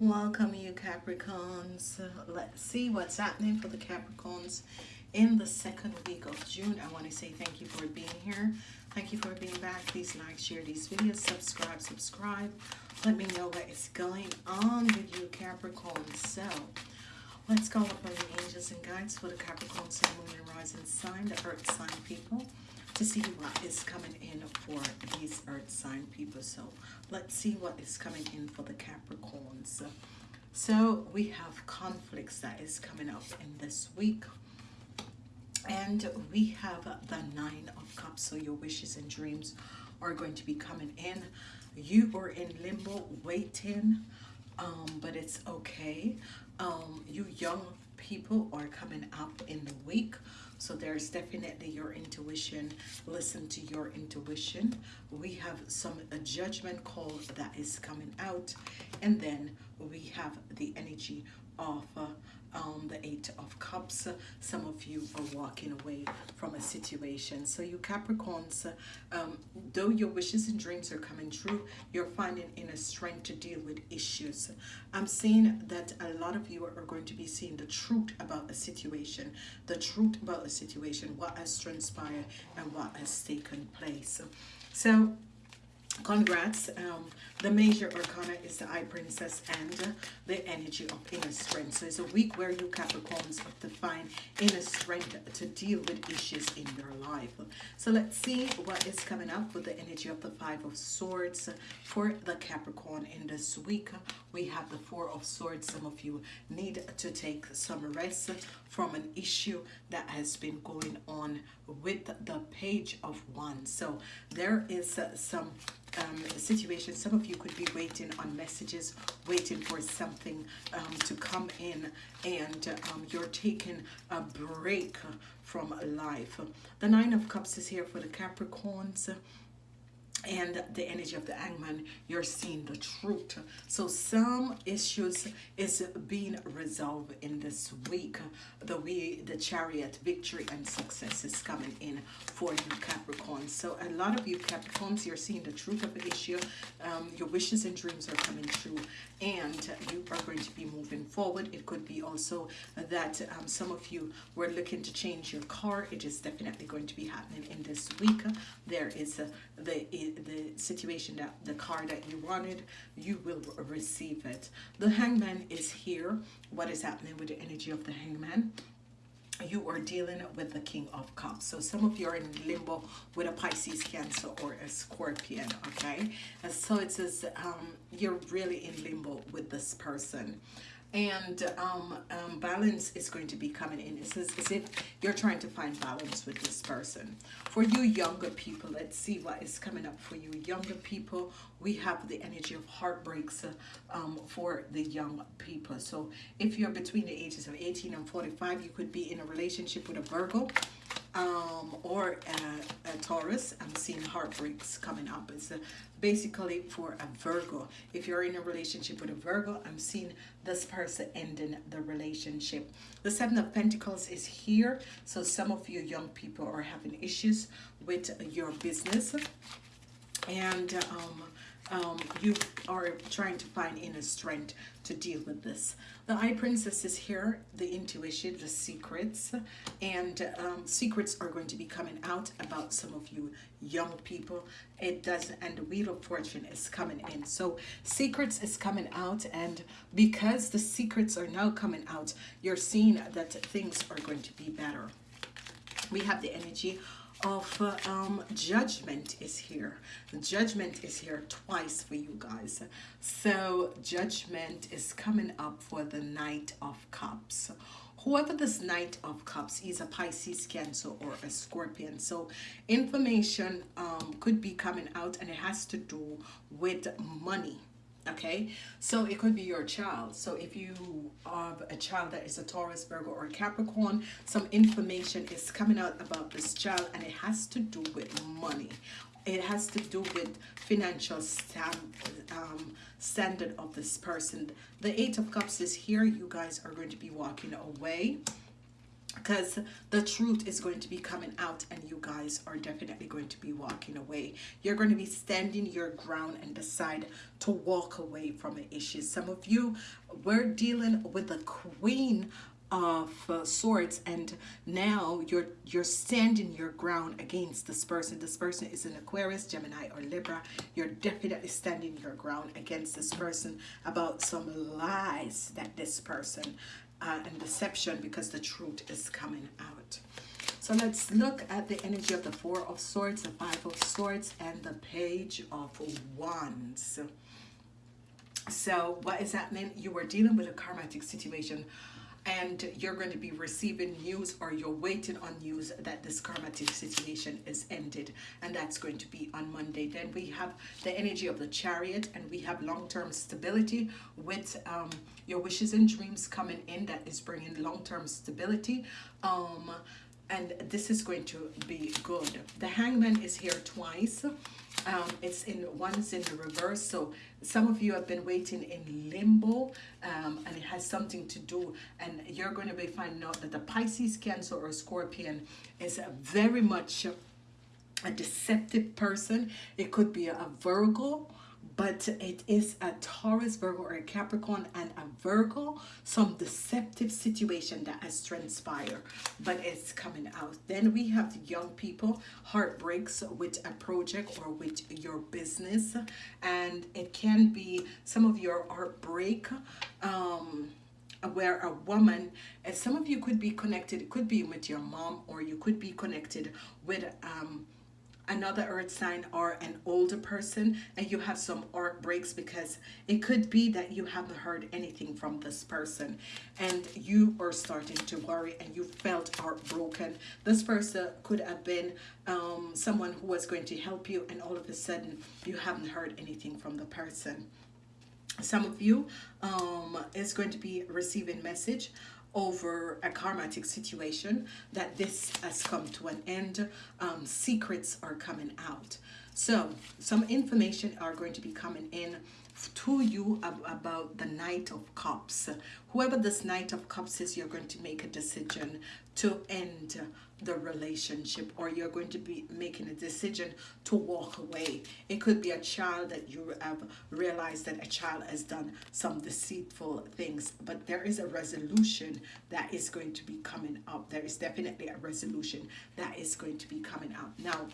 Welcome you Capricorns. Let's see what's happening for the Capricorns in the second week of June. I want to say thank you for being here. Thank you for being back. Please like, share these videos, subscribe, subscribe. Let me know what is going on with you Capricorns. So let's call upon the angels and guides for the Capricorn Sun, Moon, and Rising sign, the Earth sign people to see what is coming in for these earth sign people. So let's see what is coming in for the capricorns. So we have conflicts that is coming up in this week. And we have the nine of cups. So your wishes and dreams are going to be coming in. You were in limbo waiting um, but it's okay. Um, you young people are coming up in the week so there's definitely your intuition. Listen to your intuition. We have some a judgment call that is coming out. And then we have the energy of um, the Eight of Cups. Some of you are walking away from a situation. So you Capricorns, um, though your wishes and dreams are coming true, you're finding inner strength to deal with issues. I'm seeing that a lot of you are going to be seeing the truth about a situation, the truth about a situation, what has transpired and what has taken place. So Congrats. Um, the major arcana is the High Priestess and the energy of inner strength. So it's a week where you Capricorns have to find inner strength to deal with issues in your life. So let's see what is coming up with the energy of the Five of Swords for the Capricorn in this week. We have the Four of Swords. Some of you need to take some rest from an issue that has been going on with the Page of Wands. So there is some um, situation. Some of you could be waiting on messages, waiting for something um, to come in, and um, you're taking a break from life. The Nine of Cups is here for the Capricorns and the energy of the hangman you're seeing the truth. So some issues is being resolved in this week. The way the chariot victory and success is coming in for you capricorn. So a lot of you capricorns you're seeing the truth of the issue. Um, your wishes and dreams are coming true and you are going to be moving forward. It could be also that um, some of you were looking to change your car. It is definitely going to be happening in this week. There is a, the the situation that the car that you wanted you will receive it. The hangman is here. What is happening with the energy of the hangman? You are dealing with the king of cups. So some of you are in limbo with a pisces cancer or a scorpion okay? And so it says um, you're really in limbo with this person and um, um, balance is going to be coming in. It's as, as if you're trying to find balance with this person. For you younger people, let's see what is coming up for you younger people. We have the energy of heartbreaks uh, um, for the young people. So if you're between the ages of 18 and 45, you could be in a relationship with a Virgo um, or a, a, Taurus. I'm seeing heartbreaks coming up. It's a, basically for a Virgo. If you're in a relationship with a Virgo, I'm seeing this person ending the relationship. The Seven of Pentacles is here. So some of you young people are having issues with your business. And um, um, you are trying to find inner strength to deal with this. The High Priestess is here, the intuition, the secrets, and um, secrets are going to be coming out about some of you young people. It does, and the Wheel of Fortune is coming in. So secrets is coming out, and because the secrets are now coming out, you're seeing that things are going to be better. We have the energy of um, judgment is here. The judgment is here twice for you guys. So judgment is coming up for the Knight of Cups. Whoever this Knight of Cups is a Pisces, Cancer, or a Scorpion. So information um, could be coming out and it has to do with money okay? So it could be your child. So if you have a child that is a Taurus Virgo or Capricorn some information is coming out about this child and it has to do with money. It has to do with financial stand, um, standard of this person. The eight of cups is here. You guys are going to be walking away because the truth is going to be coming out and you guys are definitely going to be walking away. You're going to be standing your ground and decide to walk away from an issue. Some of you were dealing with the queen of uh, swords and now you're you're standing your ground against this person. This person is an aquarius gemini or libra. You're definitely standing your ground against this person about some lies that this person uh, and deception because the truth is coming out. So let's look at the energy of the Four of Swords, the Five of Swords, and the Page of Wands. So what is happening? You were dealing with a karmatic situation and you're going to be receiving news or you're waiting on news that this karmatic situation is ended and that's going to be on Monday. Then we have the energy of the chariot and we have long-term stability with um, your wishes and dreams coming in that is bringing long-term stability um, and this is going to be good. The hangman is here twice um, it's in one's in the reverse so some of you have been waiting in limbo um, and it has something to do and you're going to be finding out that the Pisces Cancer or Scorpion is a very much a deceptive person. It could be a Virgo but it is a Taurus, Virgo, or a Capricorn and a Virgo, some deceptive situation that has transpired, but it's coming out. Then we have young people, heartbreaks with a project or with your business, and it can be some of your heartbreak, um, where a woman and some of you could be connected it could be with your mom or you could be connected with um another earth sign or an older person and you have some art breaks because it could be that you haven't heard anything from this person and you are starting to worry and you felt heartbroken. This person could have been um, someone who was going to help you and all of a sudden you haven't heard anything from the person. Some of you um, is going to be receiving message over a karmatic situation that this has come to an end. Um, secrets are coming out. So some information are going to be coming in to you about the Knight of Cups. Whoever this Knight of Cups is, you're going to make a decision to end the relationship or you're going to be making a decision to walk away. It could be a child that you have realized that a child has done some deceitful things, but there is a resolution that is going to be coming up. There is definitely a resolution that is going to be coming out. Now,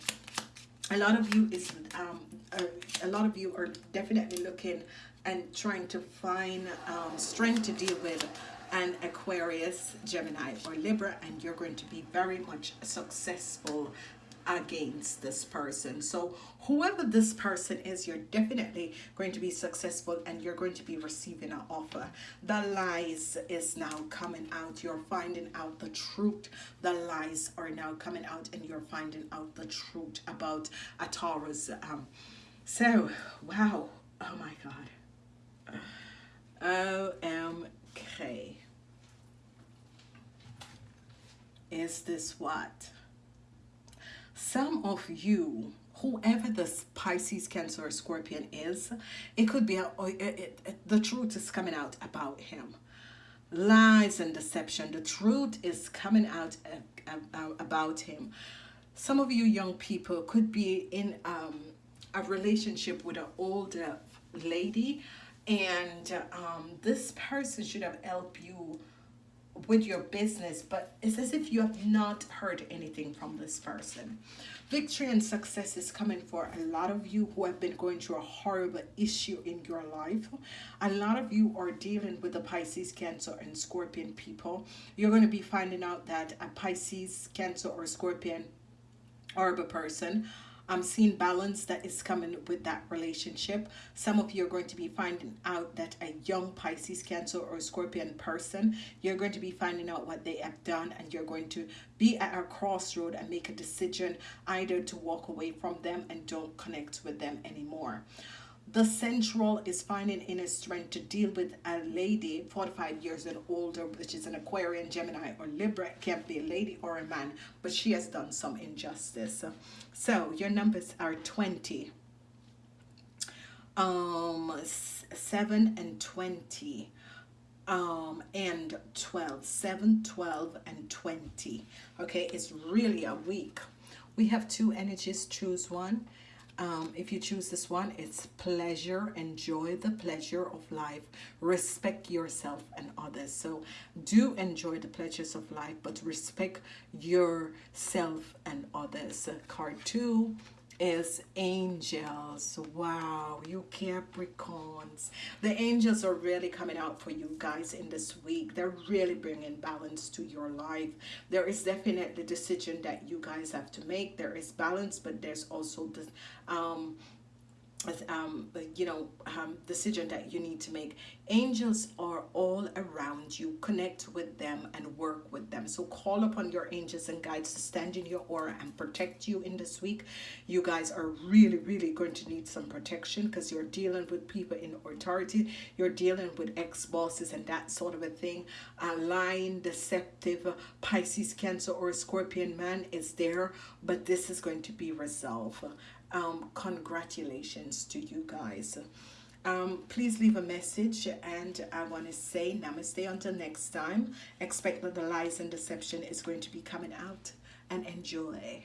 a lot of you is um, a, a lot of you are definitely looking and trying to find um, strength to deal with an Aquarius, Gemini, or Libra, and you're going to be very much successful against this person. So whoever this person is, you're definitely going to be successful and you're going to be receiving an offer. The lies is now coming out. You're finding out the truth. The lies are now coming out and you're finding out the truth about a Taurus. Um, so, wow. Oh my God. OMK. Is this what? Some of you whoever this Pisces, Cancer, or Scorpion is, it could be, a, it, it, it, the truth is coming out about him. Lies and deception. The truth is coming out uh, about him. Some of you young people could be in um, a relationship with an older lady and um, this person should have helped you with your business, but it's as if you have not heard anything from this person. Victory and success is coming for a lot of you who have been going through a horrible issue in your life. A lot of you are dealing with the Pisces, Cancer, and Scorpion people. You're going to be finding out that a Pisces, Cancer, or Scorpion or a person I'm seeing balance that is coming with that relationship. Some of you are going to be finding out that a young Pisces, Cancer, or Scorpion person, you're going to be finding out what they have done and you're going to be at a crossroad and make a decision either to walk away from them and don't connect with them anymore. The central is finding inner strength to deal with a lady 45 years and older, which is an Aquarian, Gemini, or Libra. It can't be a lady or a man, but she has done some injustice. So your numbers are 20, um, 7 and 20. um, and 12, 7, 12, and 20. Okay, it's really a week. We have two energies, choose one. Um, if you choose this one, it's pleasure. Enjoy the pleasure of life. Respect yourself and others. So do enjoy the pleasures of life, but respect yourself and others. Card two is angels. Wow, you Capricorns. The angels are really coming out for you guys in this week. They're really bringing balance to your life. There is definitely decision that you guys have to make. There is balance, but there's also the um um, you know, um, decision that you need to make. Angels are all around you. Connect with them and work with them. So call upon your angels and guides to stand in your aura and protect you in this week. You guys are really, really going to need some protection because you're dealing with people in authority. You're dealing with ex-bosses and that sort of a thing. A lying, deceptive Pisces, Cancer, or Scorpion man is there, but this is going to be resolved um, congratulations to you guys. Um, please leave a message and I want to say namaste until next time. Expect that the lies and deception is going to be coming out and enjoy.